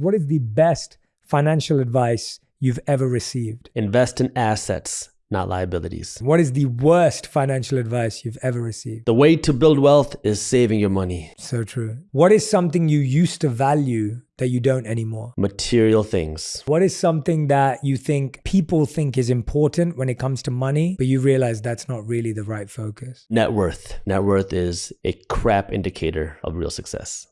What is the best financial advice you've ever received? Invest in assets, not liabilities. What is the worst financial advice you've ever received? The way to build wealth is saving your money. So true. What is something you used to value that you don't anymore? Material things. What is something that you think people think is important when it comes to money, but you realize that's not really the right focus? Net worth. Net worth is a crap indicator of real success.